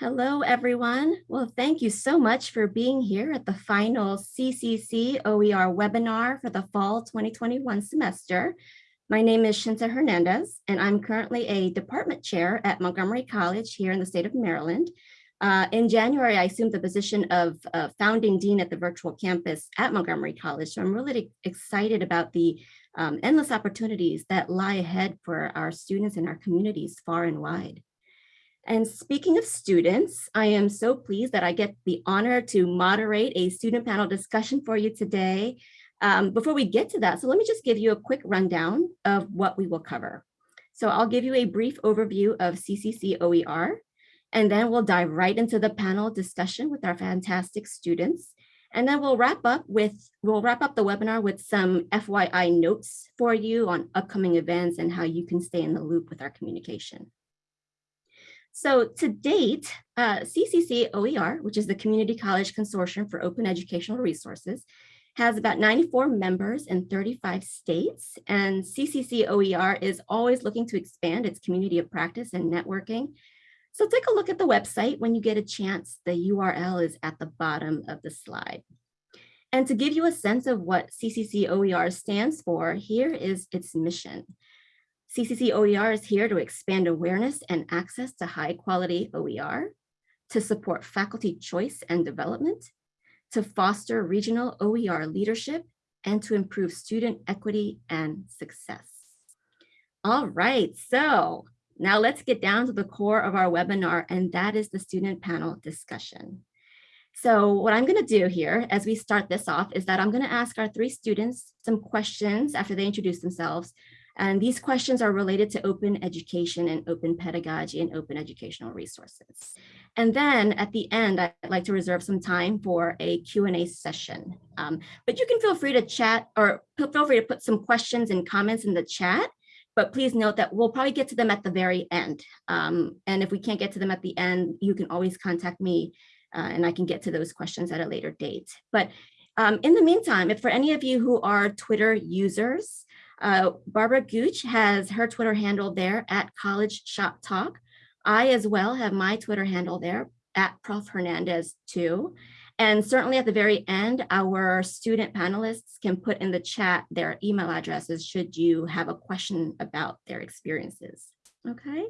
Hello, everyone. Well, thank you so much for being here at the final CCC OER webinar for the fall 2021 semester. My name is Shinta Hernandez, and I'm currently a department chair at Montgomery College here in the state of Maryland. Uh, in January, I assumed the position of uh, founding dean at the virtual campus at Montgomery College. So I'm really excited about the um, endless opportunities that lie ahead for our students and our communities far and wide. And speaking of students, I am so pleased that I get the honor to moderate a student panel discussion for you today. Um, before we get to that, so let me just give you a quick rundown of what we will cover. So I'll give you a brief overview of CCC OER, and then we'll dive right into the panel discussion with our fantastic students. And then we'll wrap up with, we'll wrap up the webinar with some FYI notes for you on upcoming events and how you can stay in the loop with our communication. So to date, uh, CCC OER, which is the Community College Consortium for Open Educational Resources, has about 94 members in 35 states, and CCC OER is always looking to expand its community of practice and networking. So take a look at the website when you get a chance. The URL is at the bottom of the slide. And to give you a sense of what CCC OER stands for, here is its mission. CCC OER is here to expand awareness and access to high quality OER, to support faculty choice and development, to foster regional OER leadership, and to improve student equity and success. All right, so now let's get down to the core of our webinar, and that is the student panel discussion. So what I'm going to do here as we start this off is that I'm going to ask our three students some questions after they introduce themselves and these questions are related to open education and open pedagogy and open educational resources. And then at the end, I'd like to reserve some time for a Q&A session. Um, but you can feel free to chat or feel free to put some questions and comments in the chat. But please note that we'll probably get to them at the very end. Um, and if we can't get to them at the end, you can always contact me uh, and I can get to those questions at a later date. But um, in the meantime, if for any of you who are Twitter users, uh, Barbara Gooch has her Twitter handle there at College Shop Talk. I as well have my Twitter handle there at Prof Hernandez too. And certainly at the very end, our student panelists can put in the chat their email addresses should you have a question about their experiences. Okay.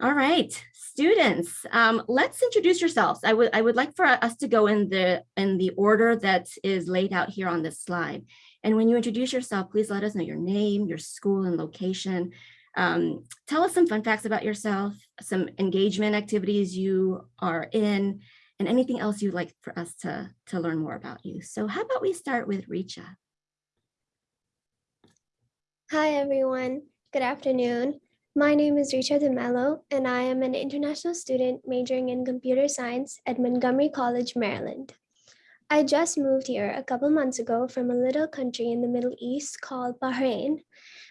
All right, students, um, let's introduce yourselves. I would I would like for us to go in the in the order that is laid out here on this slide. And when you introduce yourself, please let us know your name, your school and location. Um, tell us some fun facts about yourself, some engagement activities you are in, and anything else you'd like for us to, to learn more about you. So how about we start with Richa? Hi, everyone. Good afternoon. My name is Richa DeMello, and I am an international student majoring in computer science at Montgomery College, Maryland. I just moved here a couple months ago from a little country in the Middle East called Bahrain,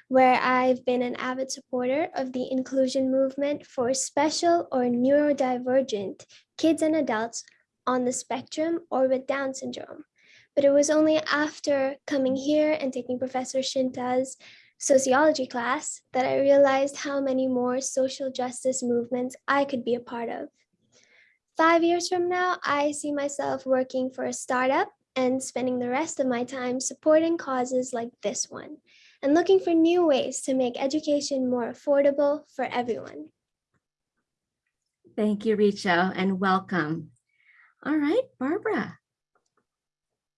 where I've been an avid supporter of the inclusion movement for special or neurodivergent kids and adults on the spectrum or with Down syndrome. But it was only after coming here and taking Professor Shinta's sociology class that I realized how many more social justice movements I could be a part of. Five years from now, I see myself working for a startup and spending the rest of my time supporting causes like this one and looking for new ways to make education more affordable for everyone. Thank you, Richa, and welcome. All right, Barbara.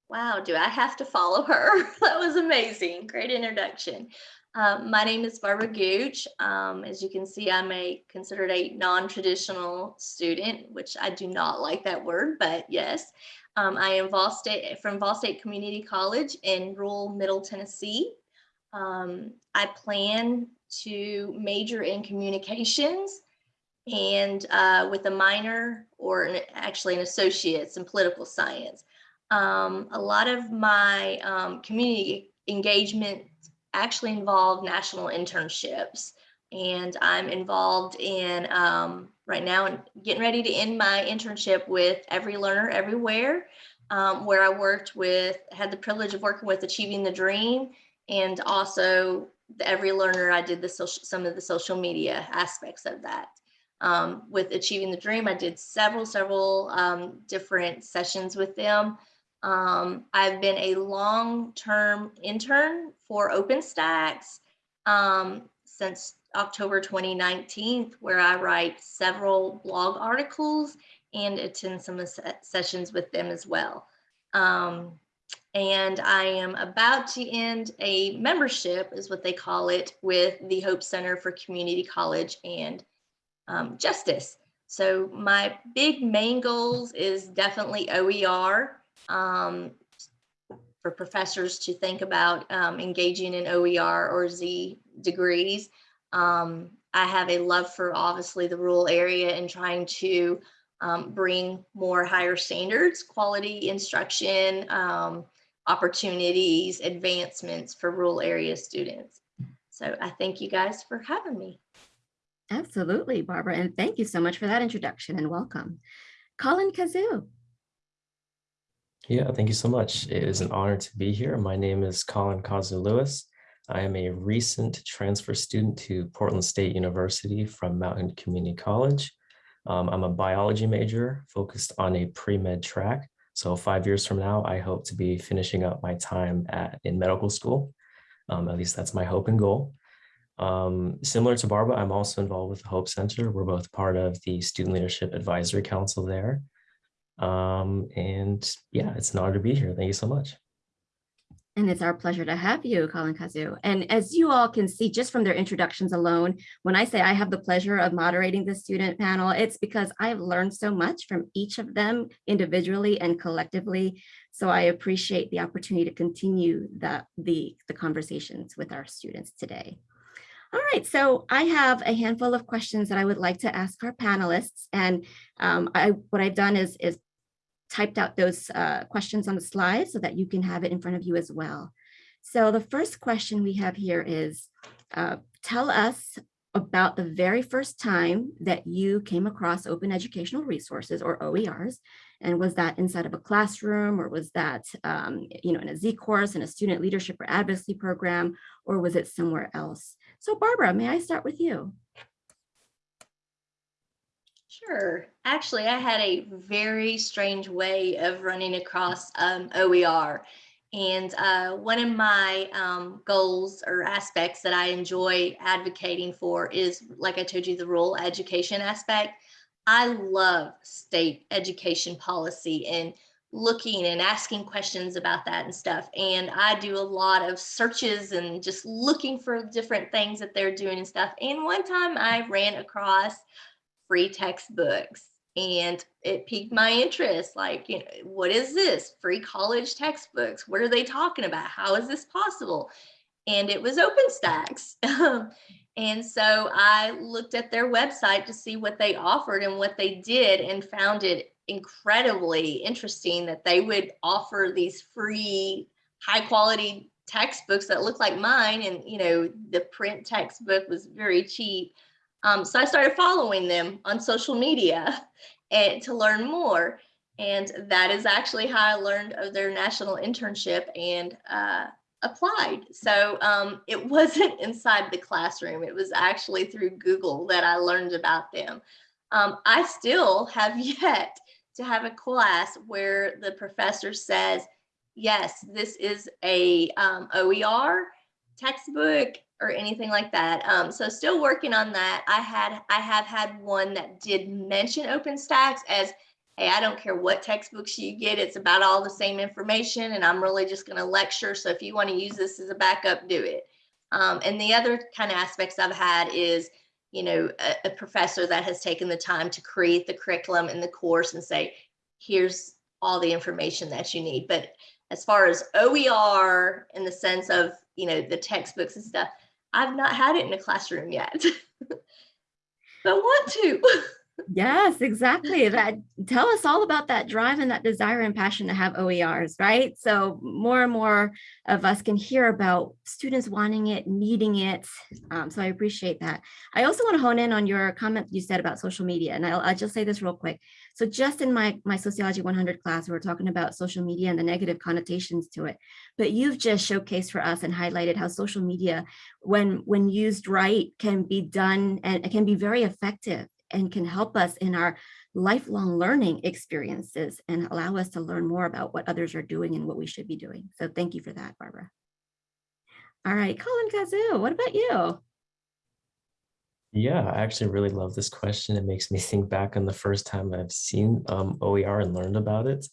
Wow, do I have to follow her? that was amazing. Great introduction. Um, my name is Barbara Gooch. Um, as you can see, I'm a considered a non-traditional student, which I do not like that word, but yes. Um, I am Vol State, from Vol State Community College in rural Middle Tennessee. Um, I plan to major in communications and uh, with a minor or an, actually an associate's in political science. Um, a lot of my um, community engagement actually involve national internships. And I'm involved in um, right now and getting ready to end my internship with Every Learner Everywhere, um, where I worked with, had the privilege of working with Achieving the Dream and also Every Learner, I did the social, some of the social media aspects of that. um, with Achieving the Dream. I did several, several um, different sessions with them. Um, I've been a long-term intern for OpenStax um, since October 2019, where I write several blog articles and attend some sessions with them as well. Um, and I am about to end a membership, is what they call it, with the Hope Center for Community College and um, Justice. So my big main goals is definitely OER um, for professors to think about um, engaging in OER or Z degrees. Um, I have a love for obviously the rural area and trying to um, bring more higher standards, quality instruction, um, opportunities, advancements for rural area students. So I thank you guys for having me. Absolutely, Barbara. And thank you so much for that introduction and welcome. Colin Kazu. Yeah, thank you so much. It is an honor to be here. My name is Colin Kazu Lewis. I am a recent transfer student to Portland State University from Mountain Community College. Um, I'm a biology major focused on a pre-med track. So five years from now, I hope to be finishing up my time at in medical school. Um, at least that's my hope and goal. Um, similar to Barbara, I'm also involved with the Hope Center. We're both part of the Student Leadership Advisory Council there. Um, and yeah, it's an honor to be here. Thank you so much. And it's our pleasure to have you, Colin Kazu. And as you all can see, just from their introductions alone, when I say I have the pleasure of moderating the student panel, it's because I've learned so much from each of them individually and collectively. So I appreciate the opportunity to continue the, the, the conversations with our students today. All right, so I have a handful of questions that I would like to ask our panelists. And um, I, what I've done is, is typed out those uh, questions on the slide so that you can have it in front of you as well. So the first question we have here is, uh, tell us about the very first time that you came across open educational resources or OERs. And was that inside of a classroom or was that um, you know, in a Z course, in a student leadership or advocacy program, or was it somewhere else? So Barbara, may I start with you? Sure. Actually, I had a very strange way of running across um, OER. And uh, one of my um, goals or aspects that I enjoy advocating for is, like I told you, the rural education aspect. I love state education policy and looking and asking questions about that and stuff. And I do a lot of searches and just looking for different things that they're doing and stuff. And one time I ran across free textbooks and it piqued my interest. Like you know what is this? Free college textbooks. What are they talking about? How is this possible? And it was openstax. And so i looked at their website to see what they offered and what they did and found it incredibly interesting that they would offer these free high quality textbooks that look like mine and you know the print textbook was very cheap um, so I started following them on social media and to learn more. And that is actually how I learned of their national internship and uh, applied. So um, it wasn't inside the classroom. It was actually through Google that I learned about them. Um, I still have yet to have a class where the professor says, yes, this is a um, OER textbook or anything like that. Um, so still working on that. I had I have had one that did mention OpenStax as hey, I don't care what textbooks you get, it's about all the same information, and I'm really just going to lecture. So if you want to use this as a backup, do it. Um, and the other kind of aspects I've had is, you know, a, a professor that has taken the time to create the curriculum in the course and say, here's all the information that you need. But as far as OER in the sense of, you know, the textbooks and stuff, I've not had it in a classroom yet, but want to. Yes, exactly. That tell us all about that drive and that desire and passion to have OERs, right? So more and more of us can hear about students wanting it, needing it. Um, so I appreciate that. I also want to hone in on your comment you said about social media, and I'll, I'll just say this real quick. So just in my my sociology 100 class, we were talking about social media and the negative connotations to it. But you've just showcased for us and highlighted how social media, when when used right, can be done and it can be very effective and can help us in our lifelong learning experiences and allow us to learn more about what others are doing and what we should be doing. So thank you for that, Barbara. All right, Colin Kazu, what about you? Yeah, I actually really love this question. It makes me think back on the first time I've seen um, OER and learned about it.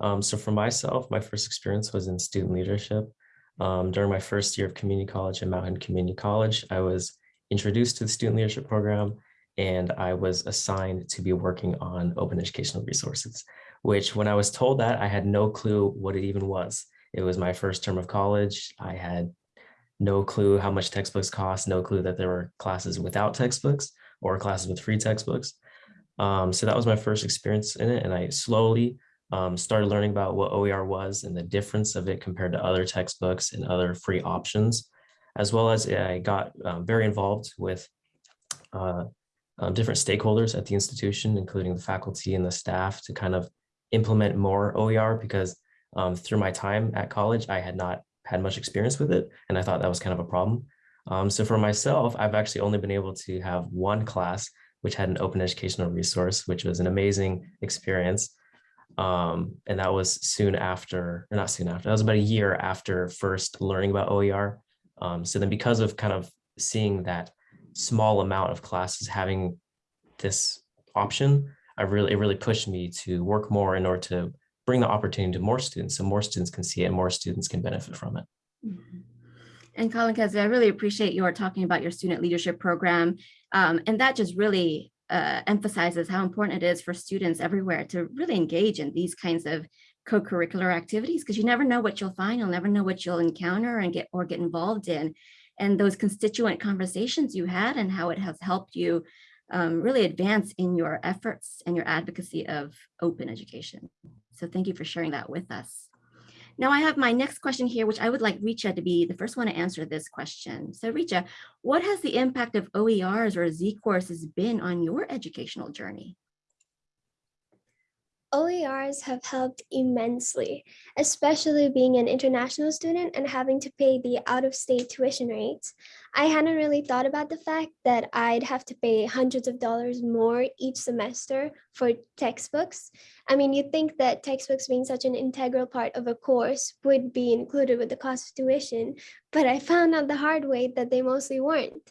Um, so for myself, my first experience was in student leadership. Um, during my first year of community college at Mountain Community College, I was introduced to the student leadership program and I was assigned to be working on open educational resources, which when I was told that, I had no clue what it even was. It was my first term of college. I had no clue how much textbooks cost, no clue that there were classes without textbooks or classes with free textbooks. Um, so that was my first experience in it. And I slowly um, started learning about what OER was and the difference of it compared to other textbooks and other free options, as well as I got um, very involved with uh, um, different stakeholders at the institution, including the faculty and the staff to kind of implement more OER because um, through my time at college, I had not had much experience with it. And I thought that was kind of a problem. Um, so for myself, I've actually only been able to have one class, which had an open educational resource, which was an amazing experience. Um, and that was soon after, or not soon after, that was about a year after first learning about OER. Um, so then because of kind of seeing that small amount of classes having this option, I really, it really pushed me to work more in order to bring the opportunity to more students so more students can see it, more students can benefit from it. Mhm. And Colin Kazu, I really appreciate your talking about your student leadership program. Um, and that just really uh, emphasizes how important it is for students everywhere to really engage in these kinds of co-curricular activities because you never know what you'll find. You'll never know what you'll encounter and get or get involved in. And those constituent conversations you had and how it has helped you um, really advance in your efforts and your advocacy of open education. So thank you for sharing that with us. Now I have my next question here, which I would like Richa to be the first one to answer this question. So Richa, what has the impact of OERs or Z courses been on your educational journey? OERs have helped immensely, especially being an international student and having to pay the out-of-state tuition rates. I hadn't really thought about the fact that I'd have to pay hundreds of dollars more each semester for textbooks. I mean, you'd think that textbooks being such an integral part of a course would be included with the cost of tuition, but I found out the hard way that they mostly weren't.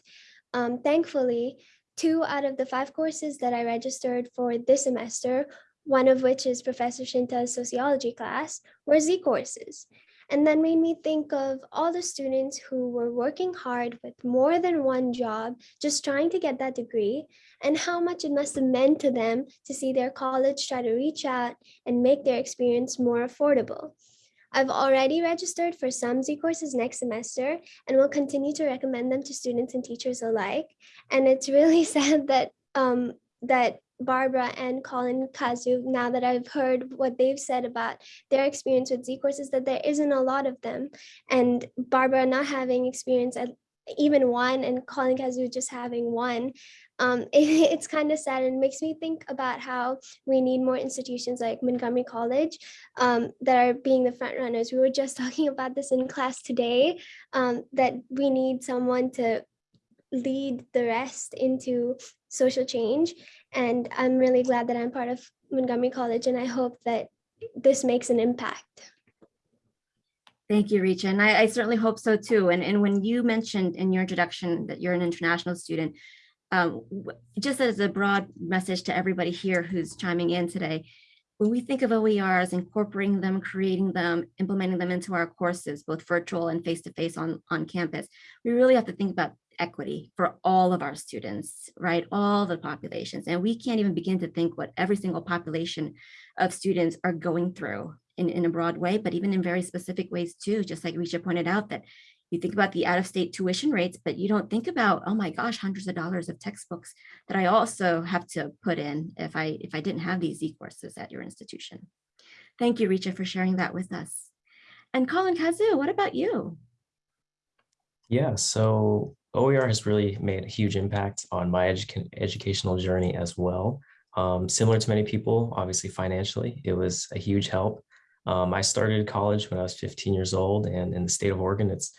Um, thankfully, two out of the five courses that I registered for this semester one of which is Professor Shinta's sociology class, were Z courses. And that made me think of all the students who were working hard with more than one job, just trying to get that degree, and how much it must have meant to them to see their college try to reach out and make their experience more affordable. I've already registered for some Z courses next semester and will continue to recommend them to students and teachers alike. And it's really sad that um, that Barbara and Colin Kazu, now that I've heard what they've said about their experience with Z courses, that there isn't a lot of them. And Barbara not having experience at even one and Colin Kazu just having one, um, it, it's kind of sad and makes me think about how we need more institutions like Montgomery College um, that are being the front runners. We were just talking about this in class today, um, that we need someone to lead the rest into social change. And I'm really glad that I'm part of Montgomery College and I hope that this makes an impact. Thank you, Richa. And I, I, certainly hope so too. And, and when you mentioned in your introduction that you're an international student, um, just as a broad message to everybody here who's chiming in today, when we think of OERs, incorporating them, creating them, implementing them into our courses, both virtual and face-to-face -face on, on campus, we really have to think about equity for all of our students, right? All the populations. And we can't even begin to think what every single population of students are going through in, in a broad way, but even in very specific ways too, just like Richa pointed out that you think about the out-of-state tuition rates, but you don't think about, oh my gosh, hundreds of dollars of textbooks that I also have to put in if I if I didn't have these Z courses at your institution. Thank you, Richa, for sharing that with us. And Colin Kazu, what about you? Yeah, so OER has really made a huge impact on my edu educational journey as well. Um, similar to many people, obviously financially, it was a huge help. Um, I started college when I was 15 years old and in the state of Oregon, it's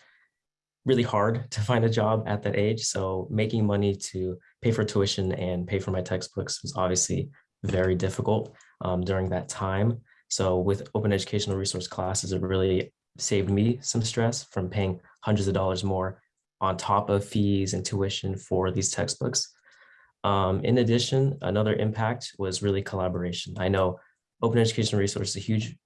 really hard to find a job at that age. So making money to pay for tuition and pay for my textbooks was obviously very difficult um, during that time. So with open educational resource classes, it really saved me some stress from paying hundreds of dollars more on top of fees and tuition for these textbooks. Um, in addition, another impact was really collaboration. I know open educational resource is a huge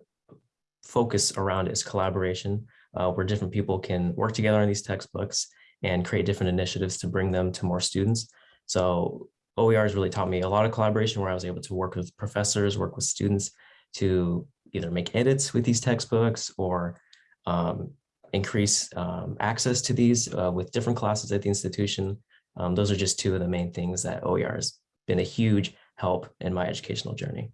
focus around is collaboration, uh, where different people can work together on these textbooks and create different initiatives to bring them to more students. So OER has really taught me a lot of collaboration where I was able to work with professors, work with students to either make edits with these textbooks or um, increase um, access to these uh, with different classes at the institution. Um, those are just two of the main things that OER has been a huge help in my educational journey.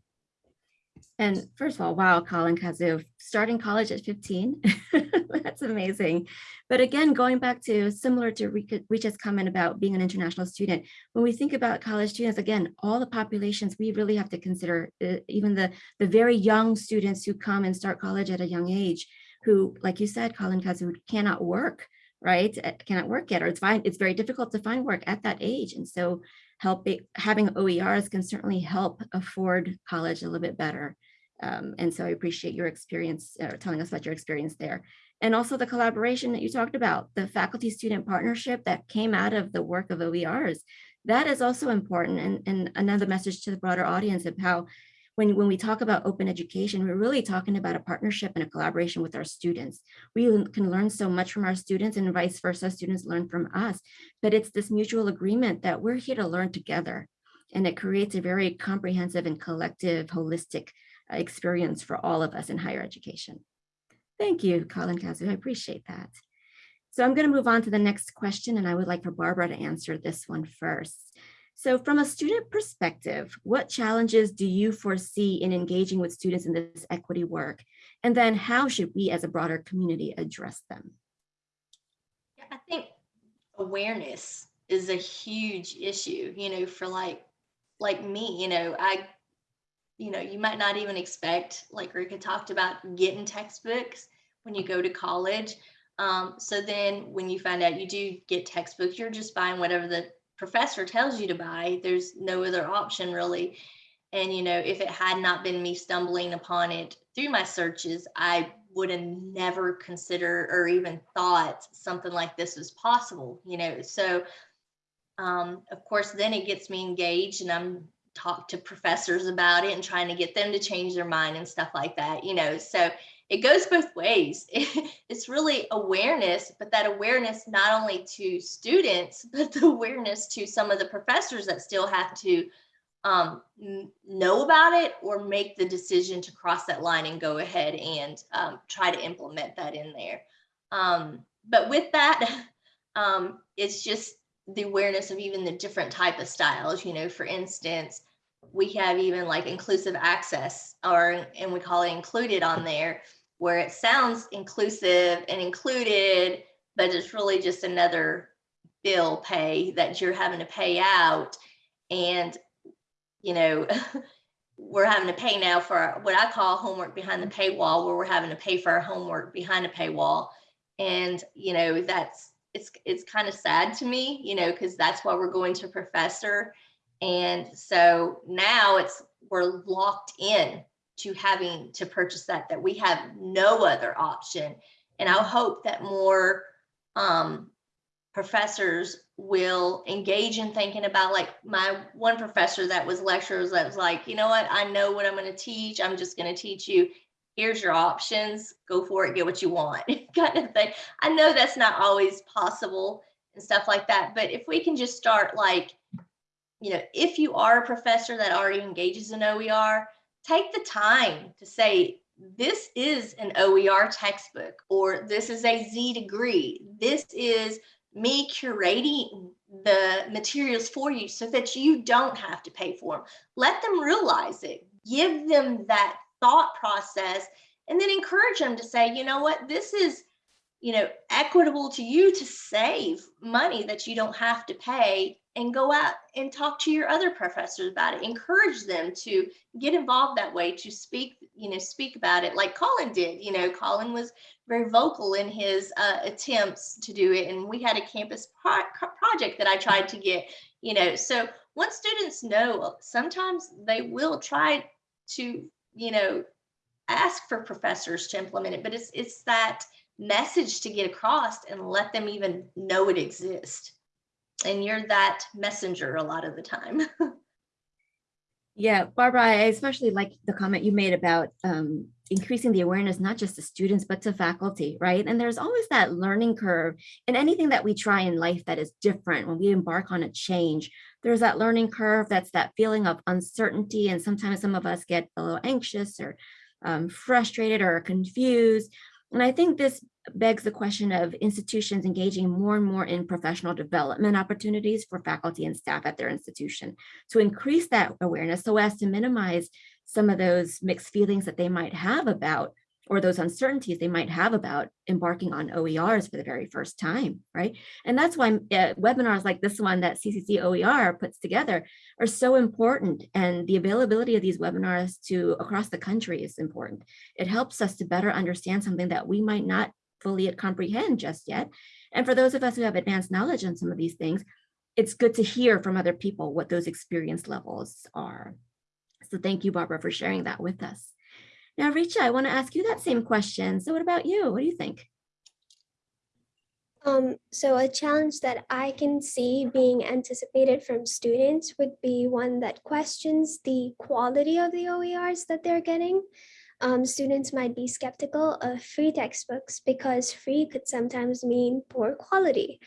And first of all, wow, Colin Kazu, starting college at 15, that's amazing. But again, going back to similar to Richa's comment about being an international student, when we think about college students, again, all the populations we really have to consider, uh, even the, the very young students who come and start college at a young age, who, like you said, Colin Kazu, cannot work, right? Cannot work yet, or it's fine. It's very difficult to find work at that age. And so helping having OERs can certainly help afford college a little bit better. Um, and so I appreciate your experience uh, telling us about your experience there. And also the collaboration that you talked about, the faculty student partnership that came out of the work of OERs. That is also important and, and another message to the broader audience of how when, when we talk about open education, we're really talking about a partnership and a collaboration with our students. We can learn so much from our students and vice versa, students learn from us, but it's this mutual agreement that we're here to learn together. And it creates a very comprehensive and collective, holistic uh, experience for all of us in higher education. Thank you, Colin Kazu. I appreciate that. So I'm going to move on to the next question, and I would like for Barbara to answer this one first. So from a student perspective, what challenges do you foresee in engaging with students in this equity work? And then how should we as a broader community address them? I think awareness is a huge issue, you know, for like, like me, you know, I you know, you might not even expect, like Rika talked about, getting textbooks when you go to college. Um, so then when you find out you do get textbooks, you're just buying whatever the professor tells you to buy. There's no other option really. And, you know, if it had not been me stumbling upon it through my searches, I would have never considered or even thought something like this was possible, you know. So, um, of course, then it gets me engaged and I'm talk to professors about it and trying to get them to change their mind and stuff like that, you know. So it goes both ways. it's really awareness, but that awareness not only to students, but the awareness to some of the professors that still have to um, know about it or make the decision to cross that line and go ahead and um, try to implement that in there. Um, but with that, um, it's just the awareness of even the different type of styles, you know, for instance, we have even like inclusive access or, and we call it included on there where it sounds inclusive and included, but it's really just another bill pay that you're having to pay out. And, you know, we're having to pay now for what I call homework behind the paywall, where we're having to pay for our homework behind a paywall. And, you know, that's, it's, it's kind of sad to me, you know, because that's why we're going to professor and so now it's we're locked in to having to purchase that, that we have no other option. And I hope that more um, professors will engage in thinking about like my one professor that was lecturers that was like, you know what, I know what I'm going to teach. I'm just going to teach you. Here's your options. Go for it. Get what you want kind of thing. I know that's not always possible and stuff like that. But if we can just start like you know, if you are a professor that already engages in OER, take the time to say, this is an OER textbook, or this is a Z degree. This is me curating the materials for you so that you don't have to pay for them. Let them realize it. Give them that thought process and then encourage them to say, you know what, this is you know, equitable to you to save money that you don't have to pay and go out and talk to your other professors about it. Encourage them to get involved that way, to speak, you know, speak about it like Colin did. You know, Colin was very vocal in his uh, attempts to do it. And we had a campus pro- project that I tried to get, you know, so once students know, sometimes they will try to, you know, ask for professors to implement it, but it's it's that message to get across and let them even know it exists. And you're that messenger a lot of the time. Yeah, Barbara, I especially like the comment you made about um, increasing the awareness, not just to students, but to faculty, right? And there's always that learning curve in anything that we try in life that is different when we embark on a change. There's that learning curve, that's that feeling of uncertainty. And sometimes some of us get a little anxious or um, frustrated or confused. And I think this begs the question of institutions engaging more and more in professional development opportunities for faculty and staff at their institution to increase that awareness so as to minimize some of those mixed feelings that they might have about or those uncertainties they might have about embarking on OERs for the very first time, right? And that's why uh, webinars like this one that CCC OER puts together are so important. And the availability of these webinars to across the country is important. It helps us to better understand something that we might not fully comprehend just yet. And for those of us who have advanced knowledge on some of these things, it's good to hear from other people what those experience levels are. So thank you, Barbara, for sharing that with us. Now, Richa, I want to ask you that same question. So what about you? What do you think? Um, so a challenge that I can see being anticipated from students would be one that questions the quality of the OERs that they're getting. Um, students might be skeptical of free textbooks because free could sometimes mean poor quality.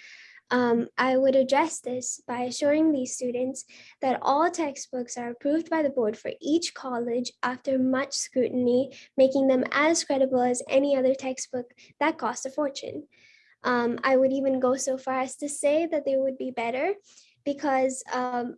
Um, I would address this by assuring these students that all textbooks are approved by the board for each college after much scrutiny, making them as credible as any other textbook that cost a fortune. Um, I would even go so far as to say that they would be better because um,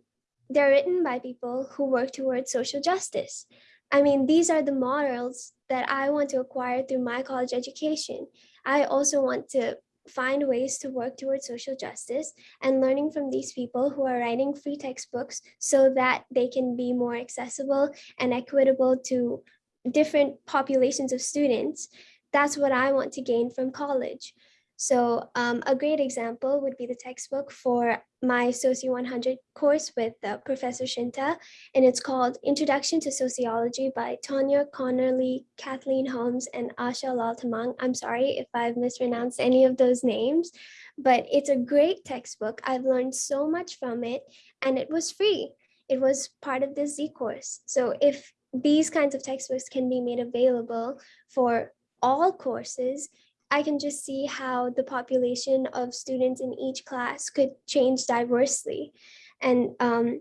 they're written by people who work towards social justice. I mean, these are the models that I want to acquire through my college education. I also want to find ways to work towards social justice and learning from these people who are writing free textbooks so that they can be more accessible and equitable to different populations of students. That's what I want to gain from college. So um, a great example would be the textbook for my Soci 100 course with uh, Professor Shinta, and it's called Introduction to Sociology by Tonja Conerly, Kathleen Holmes, and Asha Lal Tamang. I'm sorry if I've mispronounced any of those names, but it's a great textbook. I've learned so much from it, and it was free. It was part of the Z course. So if these kinds of textbooks can be made available for all courses, I can just see how the population of students in each class could change diversely and um,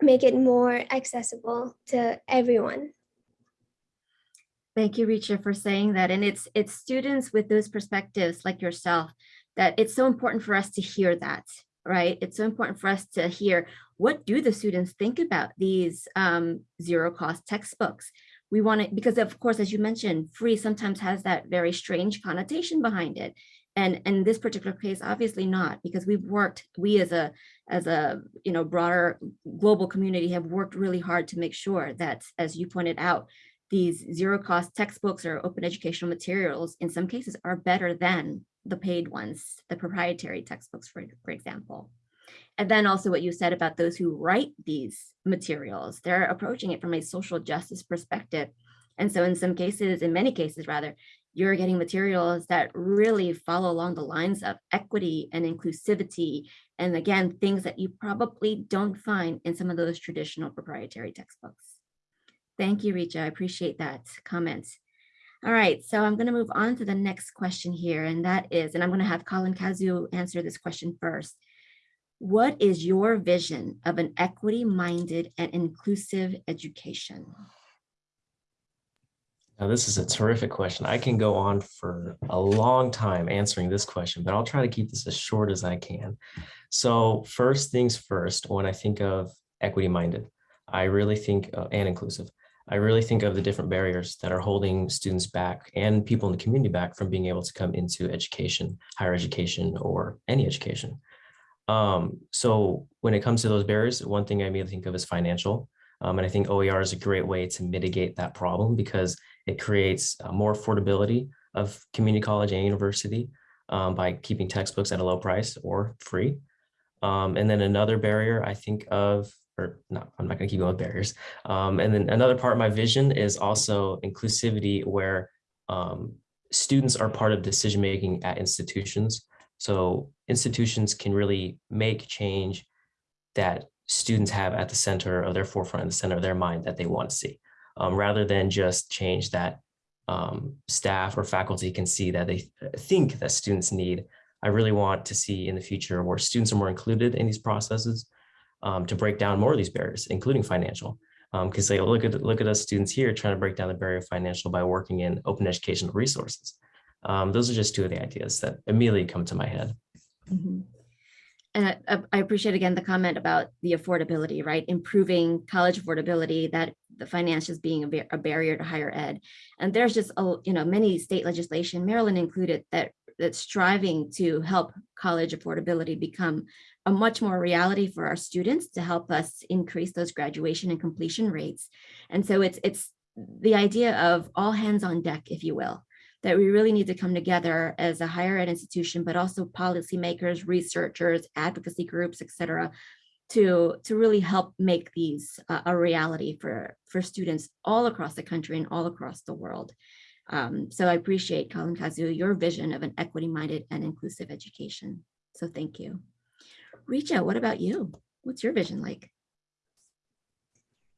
make it more accessible to everyone. Thank you, Richa, for saying that. And it's it's students with those perspectives like yourself that it's so important for us to hear that, right? It's so important for us to hear what do the students think about these um, zero cost textbooks? We want it because of course, as you mentioned, free sometimes has that very strange connotation behind it. And in this particular case, obviously not, because we've worked, we as a as a you know broader global community have worked really hard to make sure that, as you pointed out, these zero cost textbooks or open educational materials in some cases are better than the paid ones, the proprietary textbooks, for, for example. And then also what you said about those who write these materials, they're approaching it from a social justice perspective. And so in some cases, in many cases rather, you're getting materials that really follow along the lines of equity and inclusivity. And again, things that you probably don't find in some of those traditional proprietary textbooks. Thank you, Richa. I appreciate that comment. All right, so I'm going to move on to the next question here, and that is, and I'm going to have Colin Kazu answer this question first. What is your vision of an equity-minded and inclusive education? Now, this is a terrific question. I can go on for a long time answering this question, but I'll try to keep this as short as I can. So first things first, when I think of equity-minded, I really think, uh, and inclusive, I really think of the different barriers that are holding students back and people in the community back from being able to come into education, higher education, or any education. Um, so when it comes to those barriers, one thing I may think of is financial. Um, and I think OER is a great way to mitigate that problem because it creates uh, more affordability of community college and university um, by keeping textbooks at a low price or free. Um, and then another barrier I think of, or no, I'm not to keep going with barriers. Um, and then another part of my vision is also inclusivity where um, students are part of decision making at institutions. So institutions can really make change that students have at the center of their forefront, the center of their mind that they want to see, um, rather than just change that um, staff or faculty can see that they think that students need. I really want to see in the future where students are more included in these processes um, to break down more of these barriers, including financial. Because they look at look at us students here trying to break down the barrier of financial by working in open educational resources. Um, those are just two of the ideas that immediately come to my head. Mhm. And I- I, appreciate again the comment about the affordability, right? Improving college affordability, that the financials being a, bar- a barrier to higher ed. And there's just, a you know, many state legislation, Maryland included, that that's striving to help college affordability become a much more reality for our students to help us increase those graduation and completion rates. And so it's it's the idea of all hands on deck, if you will that we really need to come together as a higher ed institution, but also policymakers, researchers, advocacy groups, et cetera, to, to really help make these uh, a reality for, for students all across the country and all across the world. Um, so I appreciate, Colin Kazu, your vision of an equity-minded and inclusive education. So thank you. Richa, what about you? What's your vision like?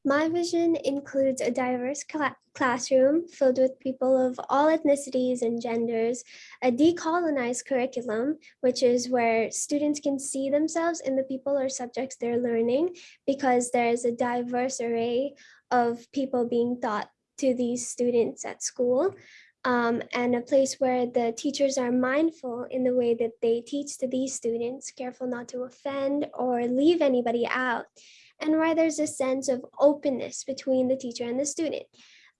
My vision includes a diverse cla- classroom filled with people of all ethnicities and genders, a decolonized curriculum, which is where students can see themselves in the people or subjects they're learning because there's a diverse array of people being taught to these students at school. um, and a place where the teachers are mindful in the way that they teach to these students, careful not to offend or leave anybody out and why there's a sense of openness between the teacher and the student.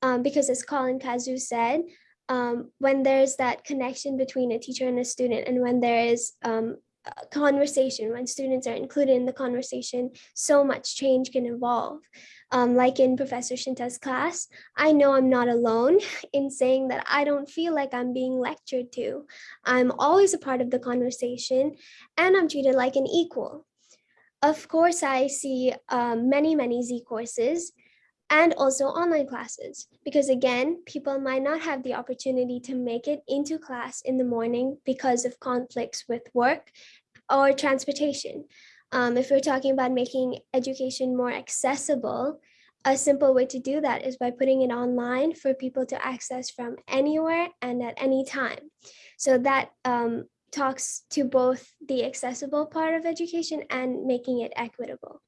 Um, because as Colin Kazu said, um, when there's that connection between a teacher and a student, and when there is um, a conversation, when students are included in the conversation, so much change can evolve. Um, like in Professor Shinta's class, I know I'm not alone in saying that I don't feel like I'm being lectured to. I'm always a part of the conversation and I'm treated like an equal. Of course, I see um, many, many Z courses and also online classes because again, people might not have the opportunity to make it into class in the morning because of conflicts with work or transportation. Um, if we're talking about making education more accessible, a simple way to do that is by putting it online for people to access from anywhere and at any time. So that um, talks to both the accessible part of education and making it equitable.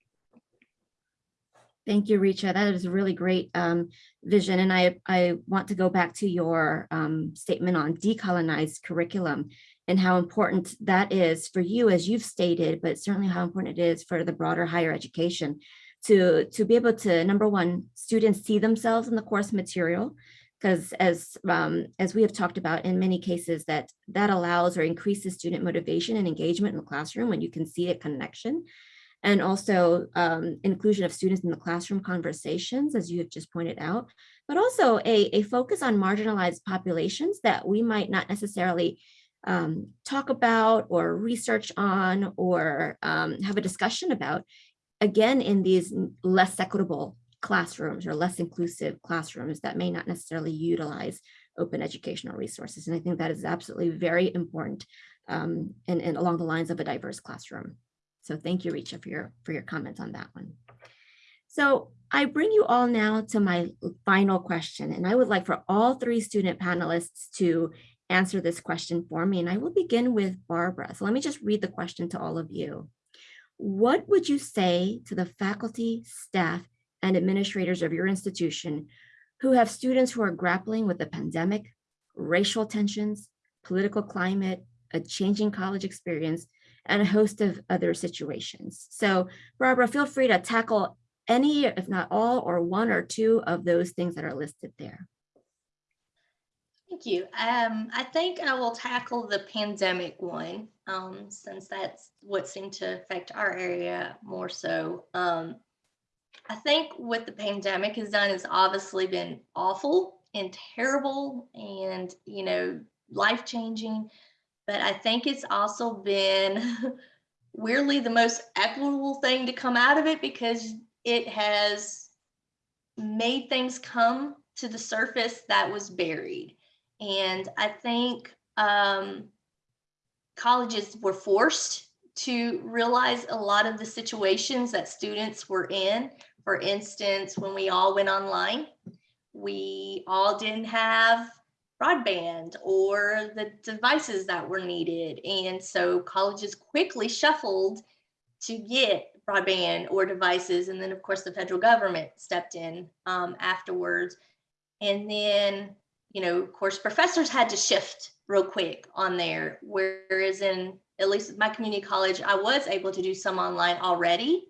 Thank you, Richa. That is a really great um, vision. And I, I want to go back to your um, statement on decolonized curriculum and how important that is for you, as you've stated, but certainly how important it is for the broader higher education to, to be able to, number one, students see themselves in the course material, because as um, as we have talked about in many cases that that allows or increases student motivation and engagement in the classroom when you can see a connection. And also um, inclusion of students in the classroom conversations as you have just pointed out but also a, a focus on marginalized populations that we might not necessarily um, talk about or research on or um, have a discussion about again in these less equitable classrooms or less inclusive classrooms that may not necessarily utilize open educational resources. And I think that is absolutely very important um, and, and along the lines of a diverse classroom. So thank you, Richa, for your, for your comments on that one. So I bring you all now to my final question, and I would like for all three student panelists to answer this question for me. And I will begin with Barbara. So let me just read the question to all of you. What would you say to the faculty, staff, and administrators of your institution who have students who are grappling with the pandemic, racial tensions, political climate, a changing college experience, and a host of other situations. So Barbara, feel free to tackle any, if not all, or one or two of those things that are listed there? Thank you. Um, I think I will tackle the pandemic one, um, since that's what seemed to affect our area more so. Um, I think what the pandemic has done has obviously been awful and terrible and, you know, life changing. But I think it's also been weirdly the most equitable thing to come out of it because it has made things come to the surface that was buried. And I think um, colleges were forced to realize a lot of the situations that students were in. For instance, when we all went online, we all didn't have broadband or the devices that were needed. And so colleges quickly shuffled to get broadband or devices. And then, of course, the federal government stepped in um, afterwards. And then you know, of course, professors had to shift real quick on there. Whereas in at least my community college, I was able to do some online already,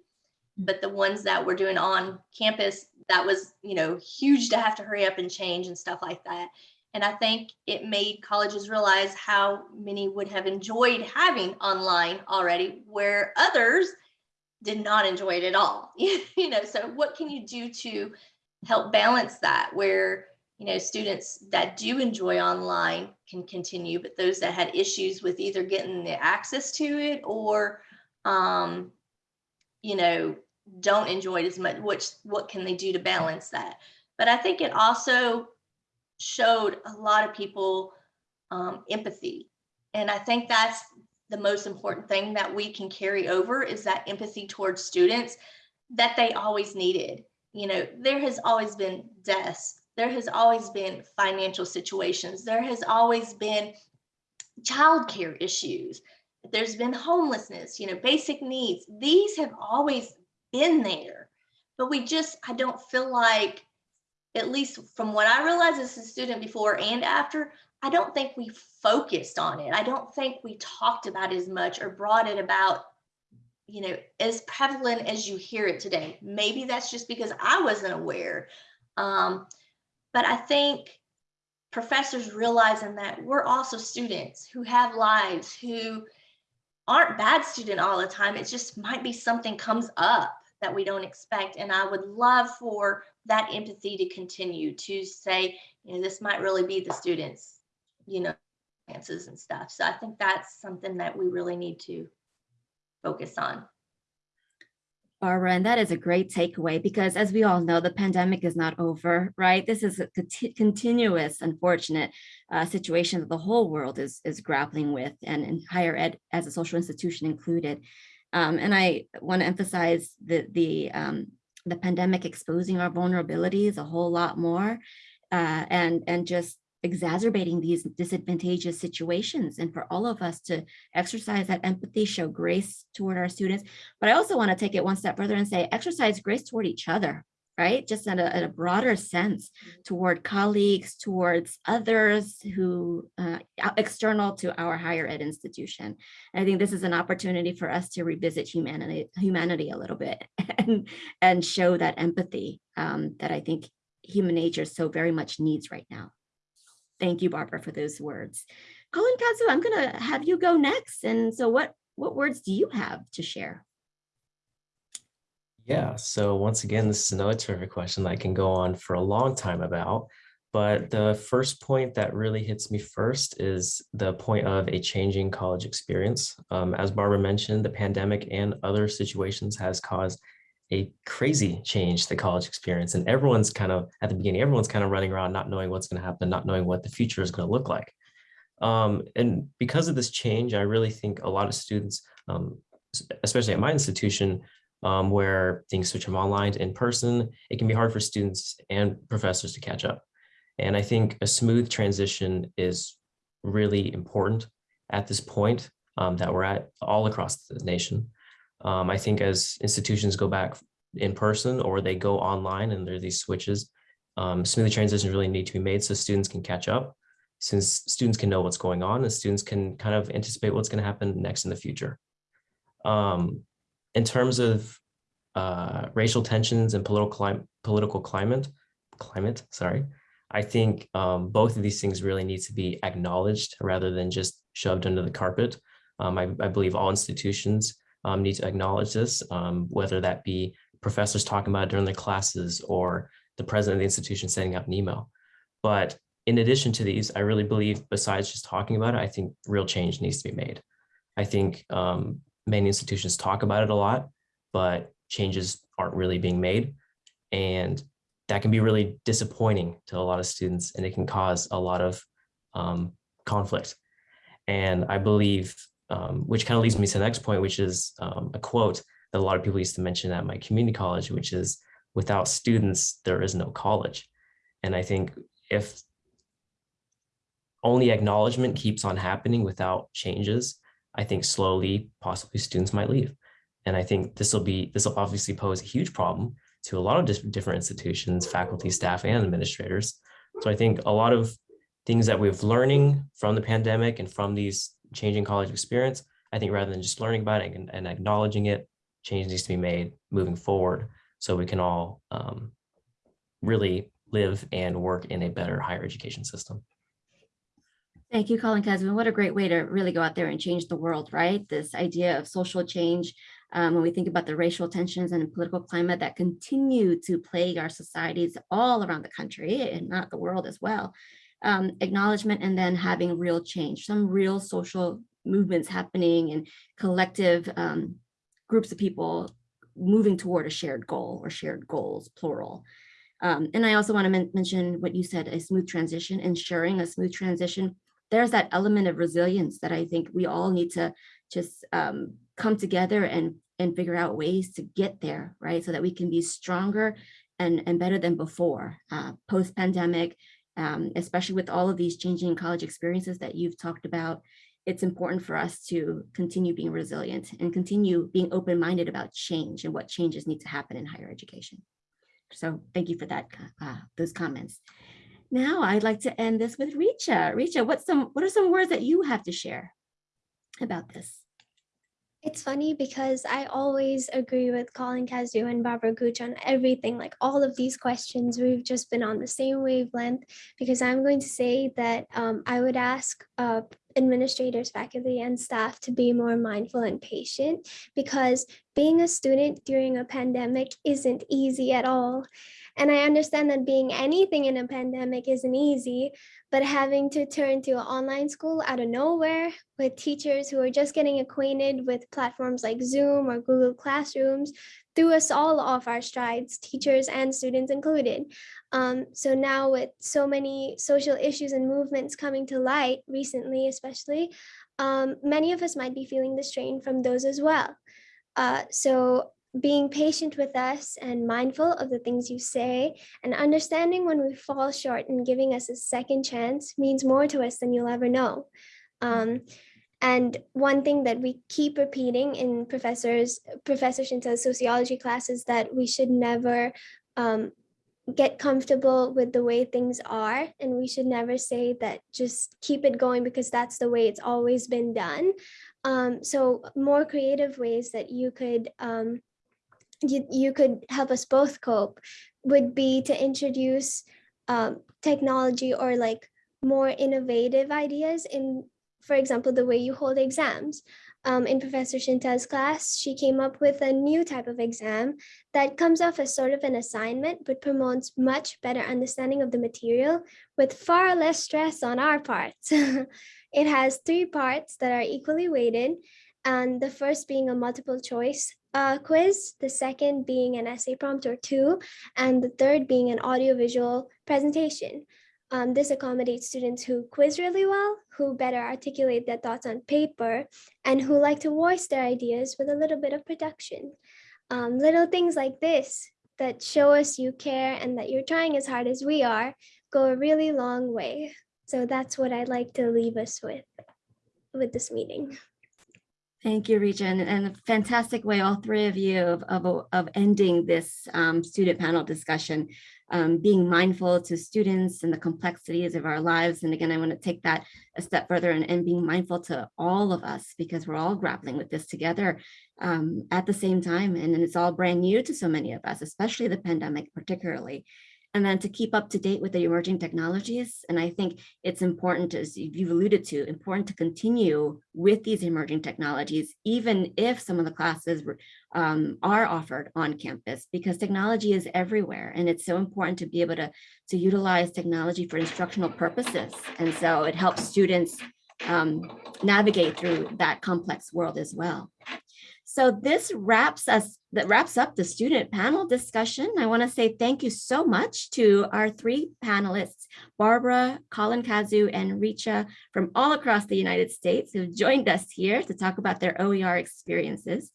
but the ones that we're doing on campus, that was, you know, huge to have to hurry up and change and stuff like that. And I think it made colleges realize how many would have enjoyed having online already, where others did not enjoy it at all. you know, so what can you do to help balance that where you know, students that do enjoy online can continue, but those that had issues with either getting the access to it or, um, you know, don't enjoy it as much, which, what can they do to balance that? But I think it also showed a lot of people um, empathy. And I think that's the most important thing that we can carry over is that empathy towards students that they always needed. You know, there has always been deaths there has always been financial situations. There has always been childcare issues. There's been homelessness, you know, basic needs. These have always been there, but we just, I don't feel like, at least from what I realized as a student before and after, I don't think we focused on it. I don't think we talked about as much or brought it about, you know, as prevalent as you hear it today. Maybe that's just because I wasn't aware. Um, but I think professors realizing that we're also students who have lives, who aren't bad student all the time. It just might be something comes up that we don't expect. And I would love for that empathy to continue to say, you know, this might really be the students, you know, answers and stuff. So I think that's something that we really need to focus on. Barbara, and that is a great takeaway because as we all know, the pandemic is not over, right? This is a conti continuous, unfortunate uh, situation that the whole world is, is grappling with and in higher ed as a social institution included. Um, and I want to emphasize the, the, um, the pandemic exposing our vulnerabilities a whole lot more uh, and, and just exacerbating these disadvantageous situations and for all of us to exercise that empathy, show grace toward our students. But I also want to take it one step further and say exercise grace toward each other, right? Just in a, in a broader sense toward colleagues, towards others who uh, external to our higher ed institution. And I think this is an opportunity for us to revisit humanity, humanity a little bit and, and show that empathy um, that I think human nature so very much needs right now. Thank you, Barbara, for those words. Colin Kazu, I'm going to have you go next. And so what, what words do you have to share? Yeah, so once again, this is another terrific question that I can go on for a long time about. But the first point that really hits me first is the point of a changing college experience. Um, as Barbara mentioned, the pandemic and other situations has caused a crazy change to the college experience. And everyone's kind of, at the beginning, everyone's kind of running around not knowing what's going to happen, not knowing what the future is going to look like. Um, and because of this change, I really think a lot of students, um, especially at my institution, um, where things switch from online to in person, it can be hard for students and professors to catch up. And I think a smooth transition is really important at this point um, that we're at all across the nation. Um, I think as institutions go back in person or they go online and there are these switches, um, smooth transitions really need to be made so students can catch up, since students can know what's going on and students can kind of anticipate what's going to happen next in the future. Um, in terms of uh, racial tensions and political political climate, climate, sorry, I think um, both of these things really need to be acknowledged rather than just shoved under the carpet. Um, I, I believe all institutions um, need to acknowledge this, um, whether that be professors talking about it during their classes or the president of the institution sending an email. But in addition to these, I really believe besides just talking about it, I think real change needs to be made. I think um, many institutions talk about it a lot, but changes aren't really being made. And that can be really disappointing to a lot of students and it can cause a lot of um, conflict. And I believe, um, which kind of leads me to the next point, which is um, a quote that a lot of people used to mention at my community college, which is without students, there is no college. And I think if only acknowledgement keeps on happening without changes, I think slowly, possibly students might leave. And I think this will be, this will obviously pose a huge problem to a lot of different institutions, faculty, staff, and administrators. So I think a lot of things that we've learning from the pandemic and from these changing college experience, I think rather than just learning about it and, and acknowledging it, change needs to be made moving forward so we can all um, really live and work in a better higher education system. Thank you, Colin Kazu. What a great way to really go out there and change the world, right? This idea of social change. Um, when we think about the racial tensions and political climate that continue to plague our societies all around the country and not the world as well. Um, acknowledgement and then having real change, some real social movements happening and collective um, groups of people moving toward a shared goal or shared goals, plural. Um, and I also want to men mention what you said, a smooth transition, ensuring a smooth transition there's that element of resilience that I think we all need to just um, come together and and figure out ways to get there, right? So that we can be stronger and, and better than before, uh, post-pandemic, um, especially with all of these changing college experiences that you've talked about. It's important for us to continue being resilient and continue being open-minded about change and what changes need to happen in higher education. So thank you for that, uh, those comments. Now I'd like to end this with Richa. Richa, what's some what are some words that you have to share about this? It's funny because I always agree with Colin Kazu and Barbara Gooch on everything, like all of these questions. We've just been on the same wavelength because I'm going to say that um, I would ask uh, administrators, faculty, and staff to be more mindful and patient because being a student during a pandemic isn't easy at all. And I understand that being anything in a pandemic isn't easy, but having to turn to online school out of nowhere with teachers who are just getting acquainted with platforms like Zoom or Google Classrooms threw us all off our strides, teachers and students included. Um, so now with so many social issues and movements coming to light recently, especially, um, many of us might be feeling the strain from those as well. Uh, so being patient with us and mindful of the things you say and understanding when we fall short and giving us a second chance means more to us than you'll ever know. Um, and one thing that we keep repeating in professors, Professor Shinta's sociology class is that we should never um, get comfortable with the way things are. And we should never say that just keep it going because that's the way it's always been done. Um, so more creative ways that you could um, you, you could help us both cope would be to introduce um, technology or like more innovative ideas in, for example, the way you hold exams. Um, in Professor Shinta's class, she came up with a new type of exam that comes off as sort of an assignment, but promotes much better understanding of the material with far less stress on our parts. it has three parts that are equally weighted, and the first being a multiple choice uh, quiz, the second being an essay prompt or two, and the third being an audiovisual presentation. Um, this accommodates students who quiz really well, who better articulate their thoughts on paper, and who like to voice their ideas with a little bit of production. Um, little things like this that show us you care and that you're trying as hard as we are go a really long way. So that's what I'd like to leave us with with this meeting. Thank you, and, and a fantastic way, all three of you, of, of, of ending this um, student panel discussion, um, being mindful to students and the complexities of our lives. And again, I want to take that a step further and, and being mindful to all of us because we're all grappling with this together um, at the same time. And, and it's all brand new to so many of us, especially the pandemic particularly and then to keep up to date with the emerging technologies. And I think it's important, as you've alluded to, important to continue with these emerging technologies, even if some of the classes um, are offered on campus, because technology is everywhere. And it's so important to be able to, to utilize technology for instructional purposes. And so it helps students um, navigate through that complex world as well. So this wraps us, that wraps up the student panel discussion. I want to say thank you so much to our three panelists, Barbara, Colin Kazu, and Richa from all across the United States who joined us here to talk about their OER experiences.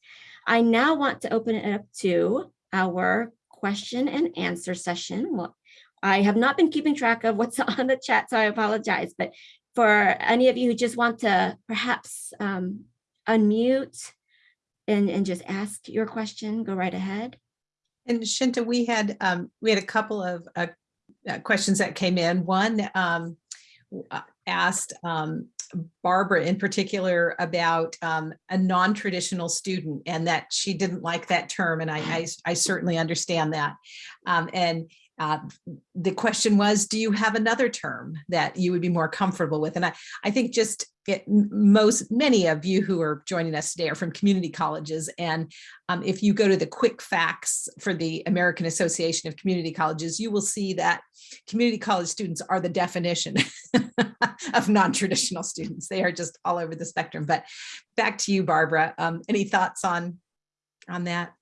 I now want to open it up to our question and answer session. Well, I have not been keeping track of what's on the chat, so I apologize. But for any of you who just want to perhaps um, unmute and, and just ask your question, go right ahead. And Shinta, we had, um, we had a couple of, uh, uh, questions that came in. One, um, uh, asked, um, Barbara in particular about, um, a non-traditional student and that she didn't like that term. And I, I, I certainly understand that. Um, and, uh, the question was, do you have another term that you would be more comfortable with? And I, I think just it, most, many of you who are joining us today are from community colleges. And um, if you go to the quick facts for the American Association of Community Colleges, you will see that community college students are the definition of non-traditional students. They are just all over the spectrum. But back to you, Barbara. Um, any thoughts on, on that?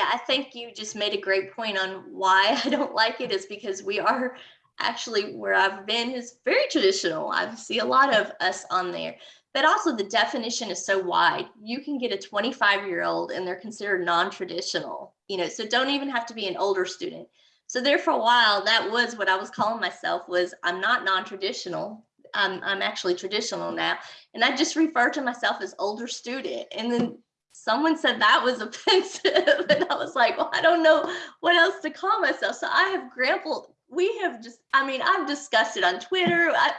Yeah, I think you just made a great point on why I don't like it is because we are actually where I've been is very traditional. I see a lot of us on there, but also the definition is so wide. You can get a 25 year old and they're considered non-traditional, you know, so don't even have to be an older student. So there for a while, that was what I was calling myself was I'm not non-traditional. I'm, I'm actually traditional now. And I just refer to myself as older student. And then someone said that was offensive and i was like well i don't know what else to call myself. So i have grappled we have just i mean i've discussed it on twitter I,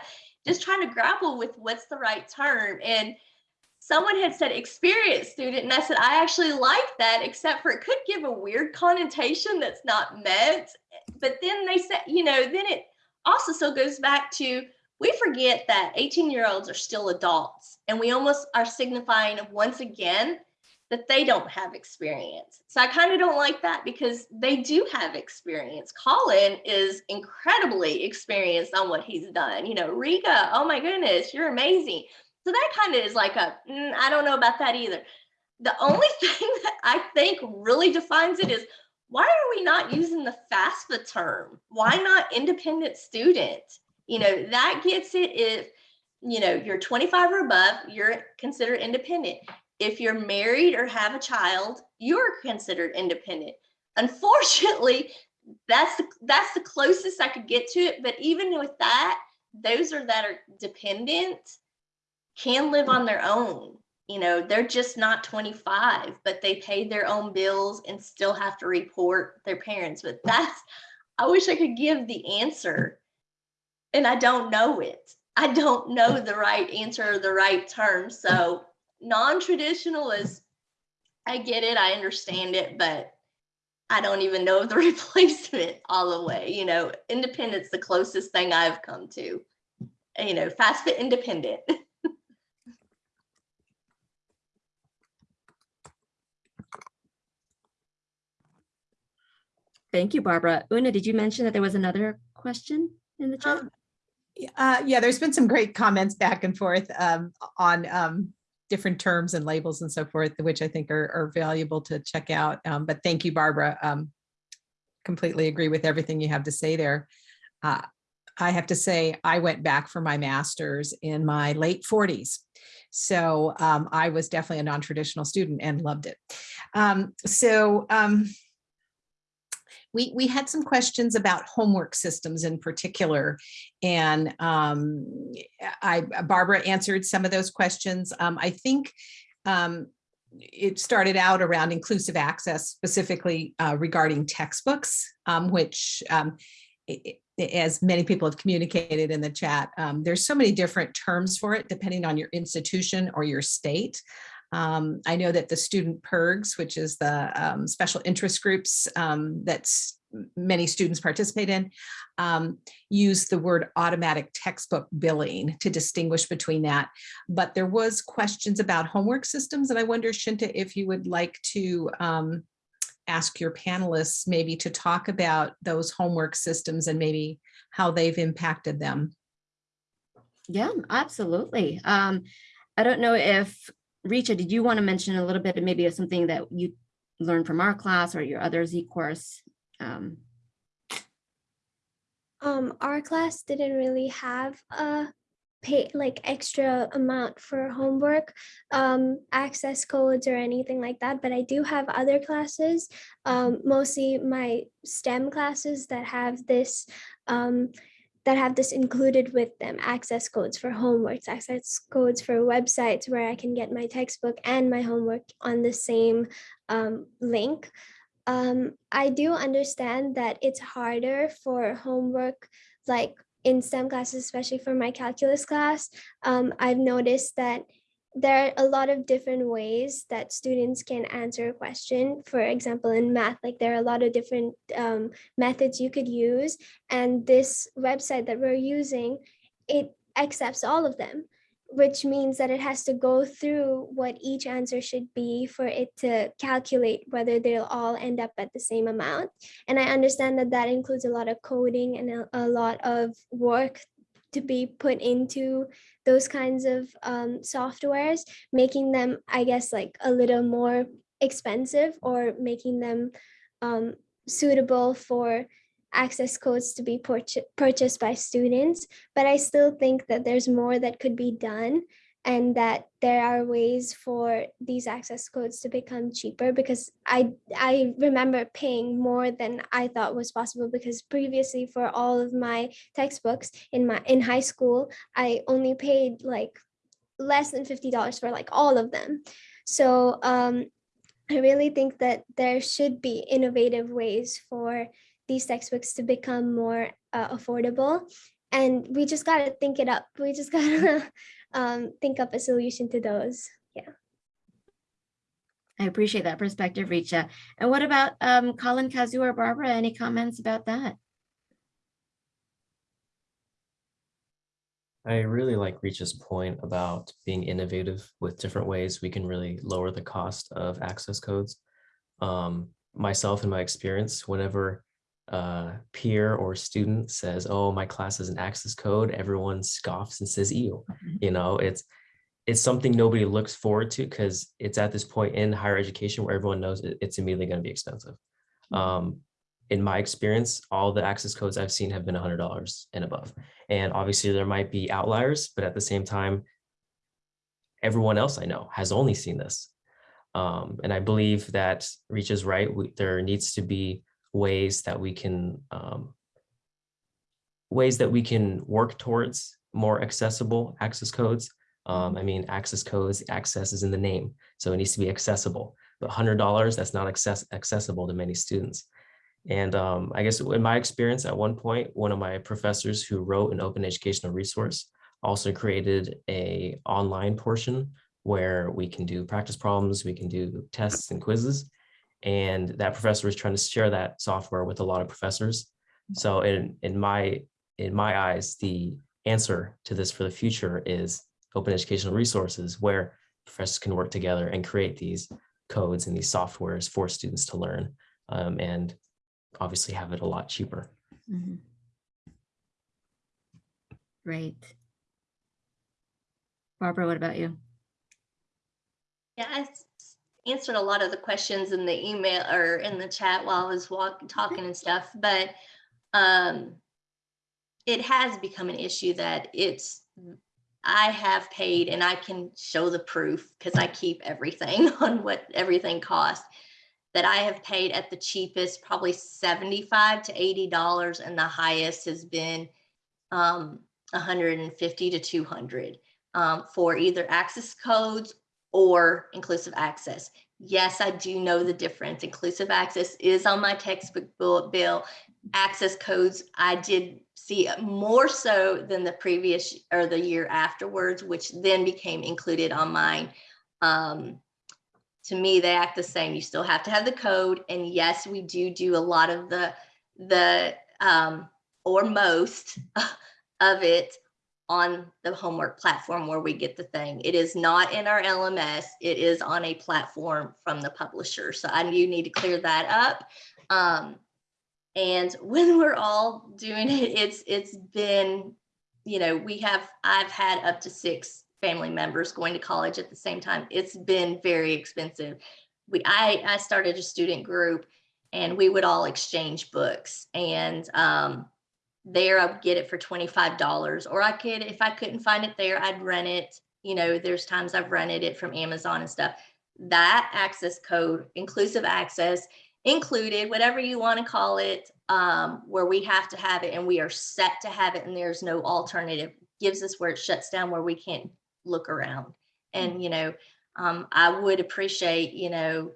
just trying to grapple with what's the right term and someone had said experienced student and i said i actually like that except for it could give a weird connotation that's not meant. But then they said you know then it also still goes back to we forget that 18 year olds are still adults and we almost are signifying once again that they don't have experience. So I kind of don't like that because they do have experience. Colin is incredibly experienced on what he's done. You know, Richa, oh my goodness, you're amazing. So that kind of is like a, mm, I don't know about that either. The only thing that I think really defines it is why are we not using the FAFSA term? Why not independent student? You know, that gets it if, you know, you're 25 or above, you're considered independent if you're married or have a child, you're considered independent. Unfortunately, that's the, that's the closest I could get to it. But even with that, those are that are dependent can live on their own. You know, they're just not 25, but they pay their own bills and still have to report their parents. But that's, I wish I could give the answer and I don't know it. I don't know the right answer or the right term. So non-traditional is I get it, I understand it, but I don't even know the replacement all the way. You know, independent's the closest thing I've come to. You know, FAFSA independent. Thank you, Barbara. Una, did you mention that there was another question in the chat? Um, Uh, yeah, there's been some great comments back and forth um, on um, different terms and labels and so forth, which I think are, are valuable to check out. Um, but thank you, Barbara. Um, completely agree with everything you have to say there. Uh, I have to say, I went back for my master's in my late 40s. So um, I was definitely a non-traditional student and loved it. Um, so um, we, we had some questions about homework systems in particular. And um, I, Barbara answered some of those questions. Um, I think um, it started out around inclusive access specifically uh, regarding textbooks, um, which um, i- i- as many people have communicated in the chat, um, there's so many different terms for it depending on your institution or your state. Um, I know that the student PIRGs, which is the um, special interest groups um, that's many students participate in, um, use the word automatic textbook billing to distinguish between that. But there was questions about homework systems, and I wonder, Shinta, if you would like to um, ask your panelists maybe to talk about those homework systems and maybe how they've impacted them. Yeah, absolutely. Um, I don't know if, Richa, did you want to mention a little bit, maybe something that you learned from our class or your other Z course? Um, Um, our class didn't really have a pay like extra amount for homework, um, access codes or anything like that. But I do have other classes, um, mostly my STEM classes that have this, um, that have this included with them, access codes for homeworks, access codes for websites where I can get my textbook and my homework on the same um, link. Um, I do understand that it's harder for homework, like in STEM classes, especially for my calculus class. Um, I've noticed that there are a lot of different ways that students can answer a question. For example, in math, like there are a lot of different um, methods you could use. And this website that we're using, it accepts all of them which means that it has to go through what each answer should be for it to calculate whether they'll all end up at the same amount. And I understand that that includes a lot of coding and a, a lot of work to be put into those kinds of um, softwares, making them, I guess, like a little more expensive or making them um, suitable for access codes to be purcha- purchased by students, but I still think that there's more that could be done and that there are ways for these access codes to become cheaper because I I remember paying more than I thought was possible because previously for all of my textbooks in my in high school I only paid like less than $50 for like all of them. So um I really think that there should be innovative ways for these textbooks to become more uh, affordable. And we just got to think it up. We just got to um, think up a solution to those. Yeah. I appreciate that perspective, Richa. And what about um, Colin, Kazu, or Barbara? Any comments about that? I really like Richa's point about being innovative with different ways we can really lower the cost of access codes. Um, myself, in my experience, whenever a peer or student says, "Oh, my class has an access code," everyone scoffs and says, "Ew." You know, it's it's something nobody looks forward to because it's at this point in higher education where everyone knows it's immediately going to be expensive. Um, in my experience, all the access codes I've seen have been $100 and above. And obviously there might be outliers, but at the same time, everyone else I know has only seen this. Um, and I believe that Richa is right. We, there needs to be ways that we can um, ways that we can work towards more accessible access codes. Um, I mean, access codes, access is in the name, so it needs to be accessible. But $100, that's not access accessible to many students. And um, I guess in my experience, at one point, one of my professors who wrote an open educational resource also created a online portion where we can do practice problems, we can do tests and quizzes. And that professor was trying to share that software with a lot of professors. So in, in my in my eyes, the answer to this for the future is open educational resources where professors can work together and create these codes and these softwares for students to learn um, and obviously have it a lot cheaper. Mhm. Great. Barbara, what about you? Yeah, I s- answered a lot of the questions in the email or in the chat while I was walking, talking and stuff, but um, it has become an issue that it's, I have paid and I can show the proof because I keep everything on what everything costs. that I have paid at the cheapest, probably 75 to $80, and the highest has been um, 150 to 200 um, for either access codes or inclusive access. Yes, I do know the difference. Inclusive access is on my textbook bill. bill. Access codes, I did see more so than the previous or the year afterwards, which then became included on mine. Um, to me, they act the same. You still have to have the code. And yes, we do do a lot of the, the, um, or most of it on the homework platform where we get the thing. It is not in our LMS. It is on a platform from the publisher. So I do need to clear that up. Um, and when we're all doing it, it's it's been, you know, we have I've had up to six family members going to college at the same time. It's been very expensive. We I I started a student group and we would all exchange books and um there I would get it for $25 or I could if I couldn't find it there I'd rent it. You know there's times I've rented it from Amazon and stuff. That access code inclusive access included whatever you want to call it um, where we have to have it and we are set to have it and there's no alternative. Gives us where it shuts down where we can't look around. And you know um, I would appreciate you know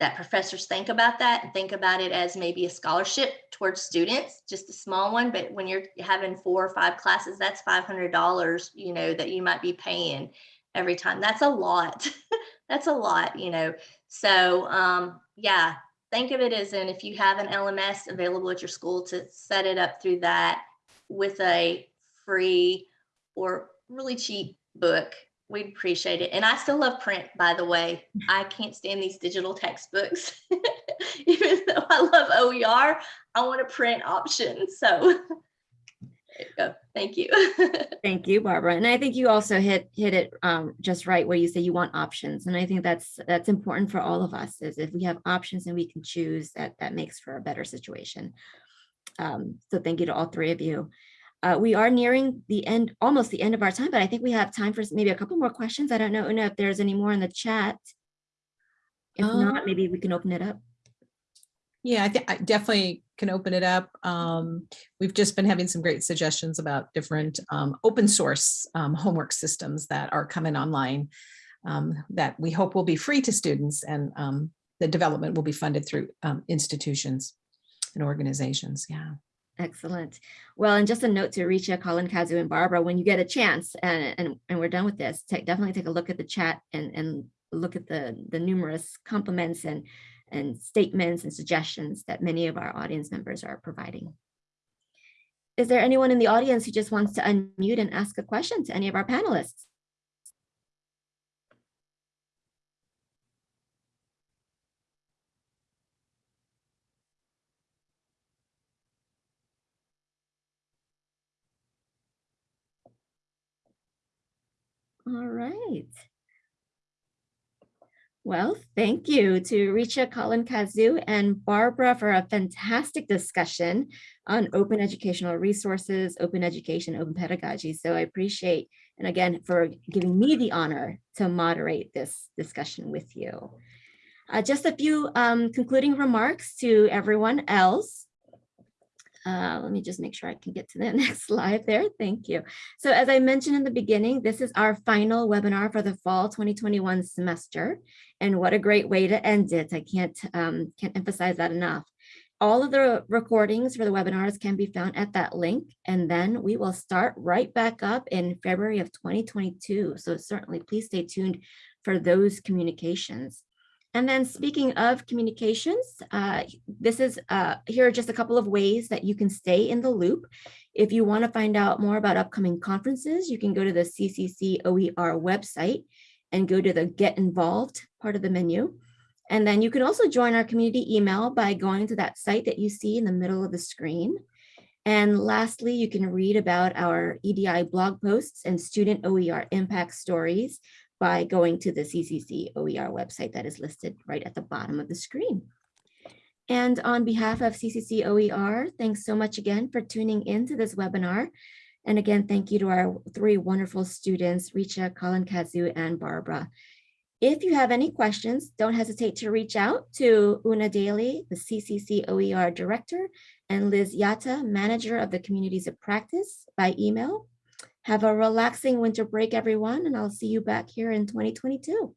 that professors think about that and think about it as maybe a scholarship towards students, just a small one. But when you're having four or five classes, that's $500, you know, that you might be paying every time. That's a lot. that's a lot, you know. So um, yeah, think of it as in if you have an LMS available at your school to set it up through that with a free or really cheap book We'd appreciate it. And I still love print, by the way. I can't stand these digital textbooks. Even though I love OER, I want a print option. So you. Thank you. Thank you, Barbara. And I think you also hit hit it um, just right where you say you want options. And I think that's that's important for all of us is if we have options and we can choose that that makes for a better situation. Um, so thank you to all three of you. Uh, we are nearing the end, almost the end of our time, but I think we have time for maybe a couple more questions. I don't know Una, if there's any more in the chat. If not, Um, maybe we can open it up. Yeah, I think I definitely can open it up. Um, we've just been having some great suggestions about different um, open source um, homework systems that are coming online um, that we hope will be free to students and um, the development will be funded through um, institutions and organizations. Yeah. Excellent. Well, and just a note to Richa, Colin, Kazu, and Barbara, when you get a chance and, and, and we're done with this, take, definitely take a look at the chat and, and look at the, the numerous compliments and, and statements and suggestions that many of our audience members are providing. Is there anyone in the audience who just wants to unmute and ask a question to any of our panelists? All right. Well, thank you to Richa, Colin, Kazu, and Barbara for a fantastic discussion on open educational resources, open education, open pedagogy. So I appreciate, and again, for giving me the honor to moderate this discussion with you. Uh, just a few um, concluding remarks to everyone else. Uh, let me just make sure I can get to the next slide there. Thank you. So as I mentioned in the beginning, this is our final webinar for the fall 2021 semester. And what a great way to end it. I can't, um, can't emphasize that enough. All of the recordings for the webinars can be found at that link. And then we will start right back up in February of 2022. So certainly please stay tuned for those communications. And then speaking of communications, uh, this is uh, here are just a couple of ways that you can stay in the loop. If you want to find out more about upcoming conferences, you can go to the CCC OER website and go to the Get Involved part of the menu. And then you can also join our community email by going to that site that you see in the middle of the screen. And lastly, you can read about our EDI blog posts and student OER impact stories by going to the CCC OER website that is listed right at the bottom of the screen. And on behalf of CCC OER, thanks so much again for tuning into this webinar. And again, thank you to our three wonderful students, Richa, Colin Kazu, and Barbara. If you have any questions, don't hesitate to reach out to Una Daly, the CCC OER Director, and Liz Yata, Manager of the Communities of Practice by email. Have a relaxing winter break, everyone, and I'll see you back here in 2022.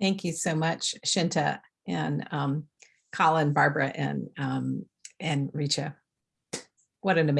Thank you so much, Shinta and um, Colin, Barbara, and um, and Richa. What an amazing